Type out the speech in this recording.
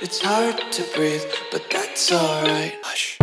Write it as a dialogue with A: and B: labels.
A: It's hard to breathe, but that's alright. Hush.